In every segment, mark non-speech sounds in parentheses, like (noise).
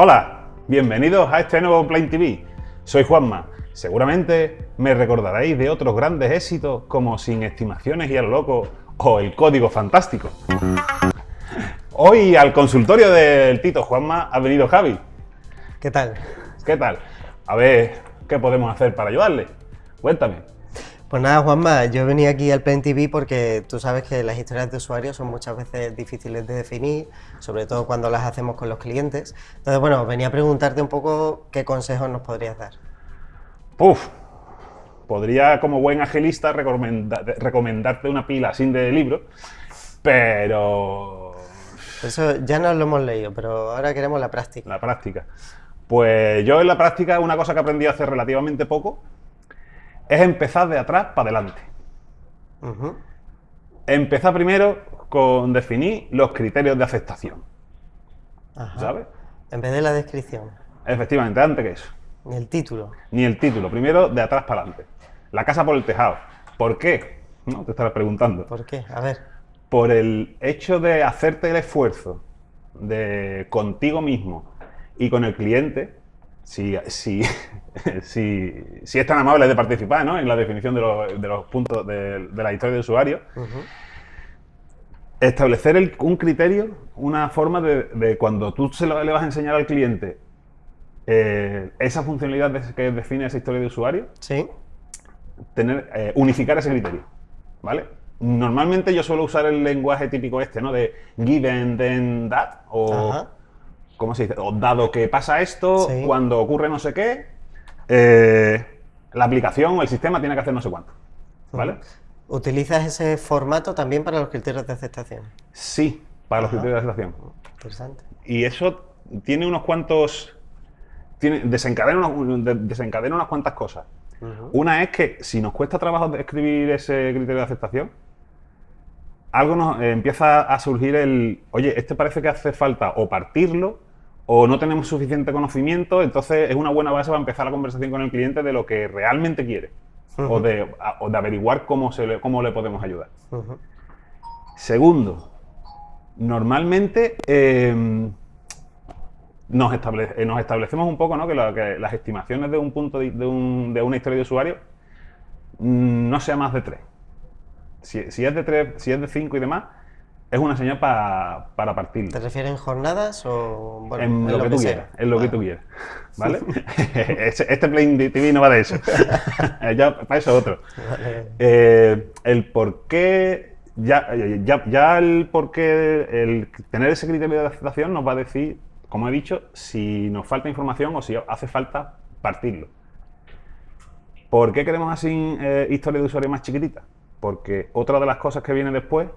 Hola, bienvenidos a este nuevo Plain TV. Soy Juanma. Seguramente me recordaréis de otros grandes éxitos como Sin Estimaciones y a lo loco o El Código Fantástico. Hoy al consultorio del Tito Juanma ha venido Javi. ¿Qué tal? ¿Qué tal? A ver, ¿qué podemos hacer para ayudarle? Cuéntame. Pues nada, Juanma, yo venía aquí al Plain TV porque tú sabes que las historias de usuarios son muchas veces difíciles de definir, sobre todo cuando las hacemos con los clientes. Entonces, bueno, venía a preguntarte un poco qué consejos nos podrías dar. Uf, podría como buen agilista recomendarte una pila sin de libro, pero... Eso ya nos lo hemos leído, pero ahora queremos la práctica. La práctica. Pues yo en la práctica una cosa que aprendí hace relativamente poco es empezar de atrás para adelante. Empezar primero con definir los criterios de aceptación. ¿Sabes? En vez de la descripción. Efectivamente, antes que eso. Ni el título. Ni el título. Primero, de atrás para adelante. La casa por el tejado. ¿Por qué? ¿No? Te estarás preguntando. ¿Por qué? A ver. Por el hecho de hacerte el esfuerzo de contigo mismo y con el cliente si, si, si, si, es tan amable de participar ¿no? en la definición de los, de los puntos de, de, la historia de usuario, establecer un criterio, una forma de, de cuando tú se lo, le vas a enseñar al cliente eh, esa funcionalidad que define esa historia de usuario, ¿Sí? tener, eh, unificar ese criterio. ¿vale? Normalmente yo suelo usar el lenguaje típico este, ¿no? De given, then, that, o... Ajá ¿cómo se dice? dado que pasa esto, cuando ocurre no sé qué, eh, la aplicación o el sistema tiene que hacer no sé cuánto. ¿Vale? ¿Utilizas ese formato también para los criterios de aceptación? Sí, para los criterios de aceptación. Interesante. Y eso tiene unos cuantos... Tiene, desencadena, unas, desencadena unas cuantas cosas. Una es que si nos cuesta trabajo escribir ese criterio de aceptación, algo nos eh, empieza a surgir el, oye, este parece que hace falta o partirlo o no tenemos suficiente conocimiento, entonces es una buena base para empezar la conversación con el cliente de lo que realmente quiere o, de, averiguar cómo, se le, cómo le podemos ayudar. Segundo, normalmente em, nos, eh, nos, establecemos un poco ¿no? que, las estimaciones de un punto de, una historia de usuario mm, no sea más de tres. Si, es de tres, si es de cinco y demás, es una señal para partir. ¿Te refieres en jornadas o bueno, en, lo, que, tú quieras? En lo que tú quieras. ¿Vale? (laughs) (laughs) este, Play TV no va de eso. (laughs) ya, para eso otro. Eh, el por qué. Ya, ya, ya el por qué. El tener ese criterio de aceptación nos va a decir, como he dicho, si nos falta información o si hace falta partirlo. ¿Por qué queremos así eh, historia de usuario más chiquitita? Porque otra de las cosas que viene después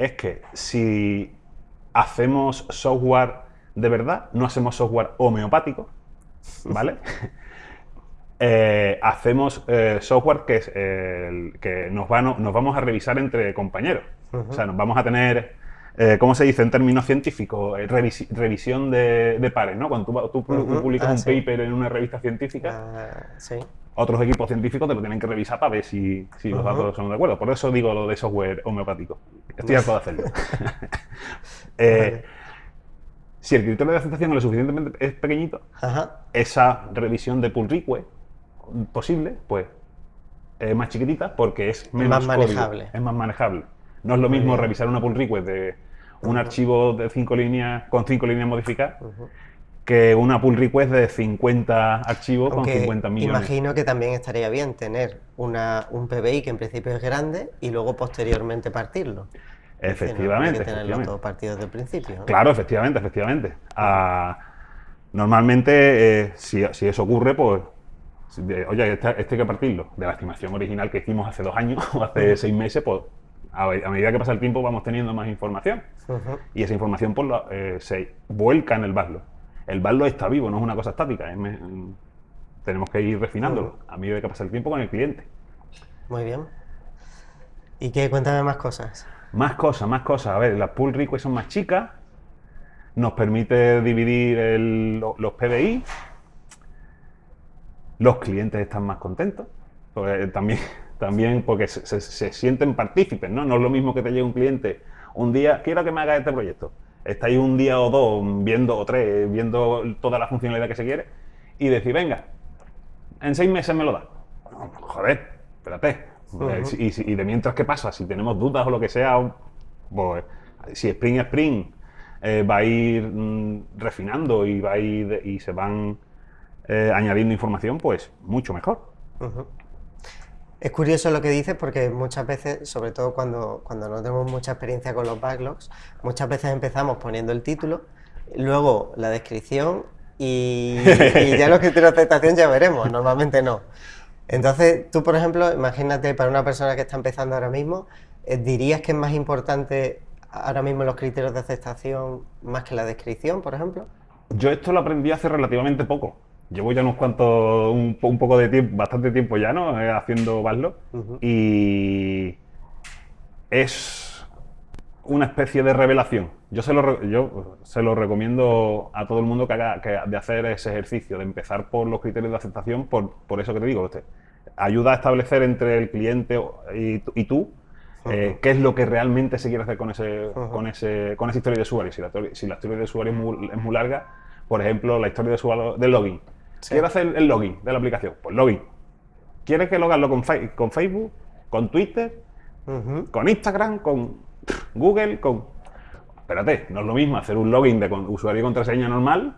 es que si hacemos software de verdad, no hacemos software homeopático, (laughs) ¿vale? (laughs) Eh, hacemos eh, software que, es, que nos, nos, vamos a revisar entre compañeros. O sea, nos vamos a tener, eh, ¿cómo se dice en términos científicos? revisión de, pares, ¿no? Cuando tú, publicas ah, un paper en una revista científica, ah, sí otros equipos científicos te lo tienen que revisar para ver si, los datos son de acuerdo. Por eso digo lo de software homeopático. Estoy harto de hacerlo. (laughs) (laughs) Eh, si el criterio de aceptación es lo suficientemente es pequeñito, esa revisión de pull request posible, pues es más chiquitita porque es menos más manejable. es más manejable. No es lo mismo revisar una pull request de un archivo de cinco líneas con cinco líneas modificadas que una pull request de 50 archivos con 50 millones. Imagino que también estaría bien tener una, un PBI que en principio es grande y luego posteriormente partirlo. Efectivamente. Hay que tenerlo todo partido desde el principio. Claro, efectivamente, efectivamente. Ah, normalmente, eh, si, eso ocurre, pues, oye, este, este, hay que partirlo. De la estimación original que hicimos hace dos años (laughs) o hace seis meses, pues a, medida que pasa el tiempo vamos teniendo más información. Y esa información pues, eh, se vuelca en el backlog el backlog está vivo, no es una cosa estática. tenemos que ir refinándolo a medida que pasa el tiempo con el cliente. Muy bien. ¿Y qué? Cuéntame más cosas. Más cosas, más cosas. A ver, las pull requests son más chicas, nos permite dividir los PDI, los clientes están más contentos, también, (laughs) también porque se, sienten partícipes, ¿no? No es lo mismo que te llegue un cliente un día, quiero que me haga este proyecto estáis un día o dos viendo, o tres, viendo toda la funcionalidad que se quiere, y decir, venga, en seis meses me lo da. joder, espérate. y, de mientras, ¿qué pasa? Si tenemos dudas o lo que sea, pues, si Spring Spring eh, va a ir mm, refinando y, va a ir, y se van eh, añadiendo información, pues mucho mejor. Es curioso lo que dices porque muchas veces, sobre todo cuando, cuando no tenemos mucha experiencia con los backlogs, muchas veces empezamos poniendo el título, luego la descripción y, ya los criterios de aceptación ya veremos, normalmente no. Entonces, tú, por ejemplo, imagínate para una persona que está empezando ahora mismo, eh, ¿dirías que es más importante ahora mismo los criterios de aceptación más que la descripción, por ejemplo? Yo esto lo aprendí hace relativamente poco. Llevo ya unos cuantos, un, poco de tiempo, bastante tiempo ya, ¿no? Eh, haciendo Baslo. Y es una especie de revelación. Yo se lo, yo se lo recomiendo a todo el mundo que haga que, de hacer ese ejercicio, de empezar por los criterios de aceptación, por, por eso que te digo, usted ayuda a establecer entre el cliente y, tú eh, qué es lo que realmente se quiere hacer con, ese, con, ese, con esa historia de usuario. Si la, si la historia de usuario es muy, es muy, larga, por ejemplo, la historia de usuario del login. Quiero hacer el login de la aplicación. Pues login. ¿Quieres que lo con, con Facebook, con Twitter, con Instagram, con Google, con... Espérate, no es lo mismo hacer un login de usuario y contraseña normal.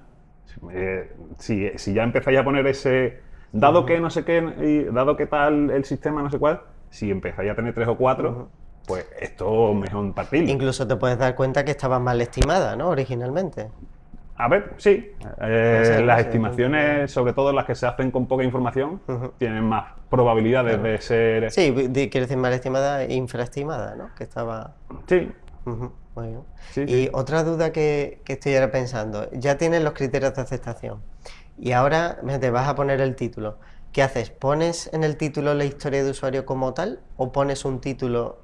Eh, si, ya empezáis a poner ese... Dado que no sé qué, y dado que tal el sistema no sé cuál, si empezáis a tener tres o cuatro, pues esto mejor partir. Incluso te puedes dar cuenta que estaba mal estimada, ¿no? Originalmente. A ver, sí. Eh, las estimaciones, sobre todo las que se hacen con poca información, tienen más probabilidades de ser... Sí, quiere decir mal estimada e infraestimada, ¿no? Que estaba... Sí. y otra duda que, estoy ahora pensando, ya tienes los criterios de aceptación y ahora te vas a poner el título. ¿Qué haces? ¿Pones en el título la historia de usuario como tal o pones un título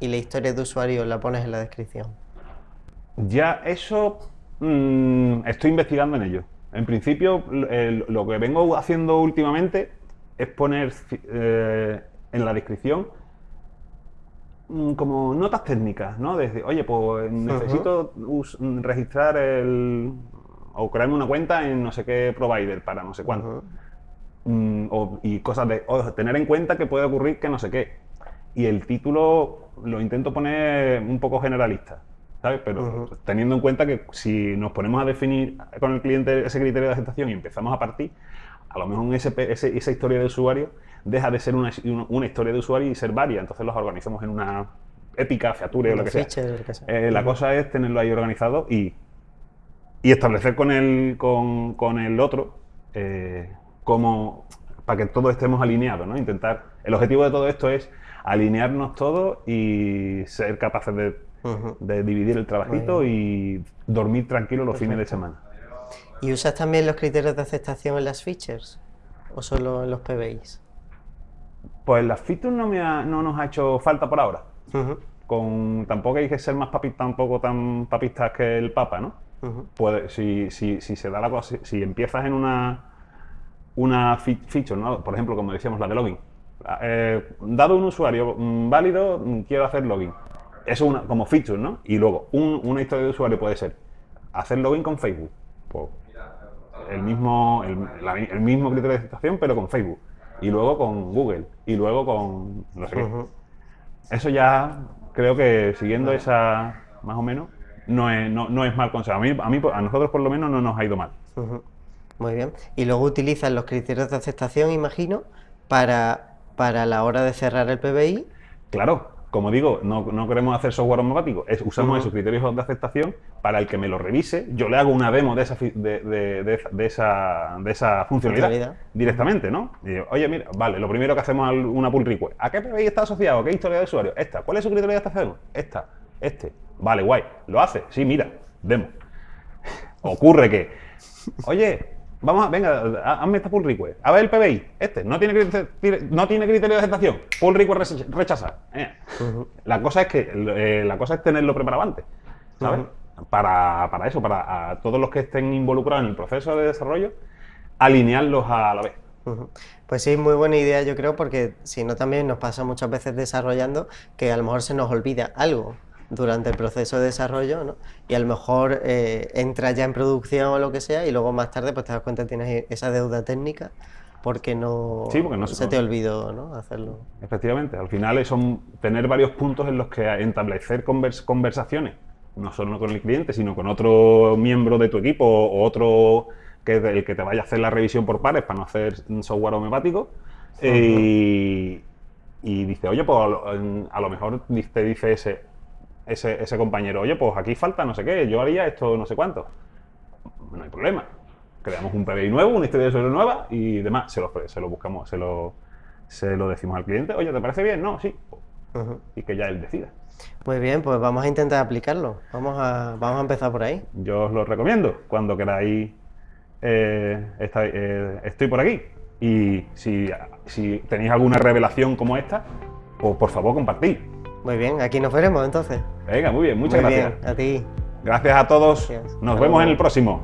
y la historia de usuario la pones en la descripción? Ya eso mm, estoy investigando en ello. En principio, lo que vengo haciendo últimamente es poner eh, en la descripción mm, como notas técnicas, ¿no? Desde, oye, pues necesito registrar el... o crearme una cuenta en no sé qué provider para no sé cuánto. Mm, y cosas de tener en cuenta que puede ocurrir que no sé qué. Y el título lo intento poner un poco generalista, ¿sabes? Pero teniendo en cuenta que si nos ponemos a definir con el cliente ese criterio de aceptación y empezamos a partir, a lo mejor esa historia de usuario deja de ser una, historia de usuario y ser varias. Entonces los organizamos en una épica, feature o lo que sea. Eh, la cosa es tenerlo ahí organizado y, y establecer con el, con, con el otro eh, como para que todos estemos alineados, ¿no? Intentar, el objetivo de todo esto es alinearnos todos y ser capaces de, dividir el trabajito y dormir tranquilo los fines de semana. ¿Y usas también los criterios de aceptación en las features o solo en los PBIs? Pues las features no, me no nos ha hecho falta por ahora. Con, tampoco hay que ser más papis, tampoco tan papistas que el Papa, ¿no? Puede, si, si, si, se da la cosa, si empiezas en una una feature, ¿no? por ejemplo, como decíamos, la de login. Eh, dado un usuario mm, válido, mm, quiero hacer login. Eso una, como feature, ¿no? Y luego, una historia de usuario puede ser hacer login con Facebook. Pues, el, mismo, el, mismo criterio de aceptación, pero con Facebook. Y luego con Google. Y luego con no sé qué. Eso ya creo que siguiendo esa, más o menos, no es, no, es mal consejo. A, mí, a, mí, a nosotros por lo menos no nos ha ido mal. Muy bien. Y luego utilizan los criterios de aceptación, imagino, para, para la hora de cerrar el PBI. Claro, como digo, no, queremos hacer software automático, es, usamos esos criterios de aceptación para el que me lo revise, yo le hago una demo de esa, de, esa, de esa funcionalidad, directamente, ¿no? Oye, mira, vale, lo primero que hacemos es una pull request. ¿A qué PBI está asociado? ¿Qué historia de usuario? Esta. ¿Cuál es su criterio de aceptación? Esta. Este. Vale, guay. ¿Lo hace? Sí, mira, demo. (laughs) Ocurre que, oye, Vamos a, venga, hazme esta pull request. A ver el PBI, este, no tiene, no tiene criterio de aceptación. Pull request rechazar. Eh. La cosa es que eh, la cosa es tenerlo preparado antes, ¿sabes? para, para, eso, para a todos los que estén involucrados en el proceso de desarrollo, alinearlos a la vez. Pues sí, muy buena idea yo creo, porque si no también nos pasa muchas veces desarrollando que a lo mejor se nos olvida algo durante el proceso de desarrollo, ¿no? Y a lo mejor eh, entras ya en producción o lo que sea y luego más tarde pues te das cuenta que tienes esa deuda técnica porque no, Sí, porque no se, se te olvidó ¿no? hacerlo. Efectivamente, al final son tener varios puntos en los que establecer convers- conversaciones, no solo con el cliente, sino con otro miembro de tu equipo o otro que el que te vaya a hacer la revisión por pares para no hacer software homeopático. eh, y, dice, oye, pues a lo, en- a lo mejor te dice ese, ese, ese compañero, oye, pues aquí falta no sé qué, yo haría esto no sé cuánto. No hay problema. Creamos un PBI nuevo, una historia de suelo nueva y demás. Se lo, se lo buscamos, se lo, se lo decimos al cliente. Oye, ¿te parece bien? No, sí. Y que ya él decida. Muy bien, pues vamos a intentar aplicarlo. Vamos a, vamos a empezar por ahí. Yo os lo recomiendo. Cuando queráis, eh, está- eh, estoy por aquí. Y si, si tenéis alguna revelación como esta, pues por favor compartid. Muy bien, aquí nos veremos entonces. Venga, muy bien, muchas Muy gracias. bien, a ti. Gracias a todos. Gracias. Nos Hasta vemos en el próximo.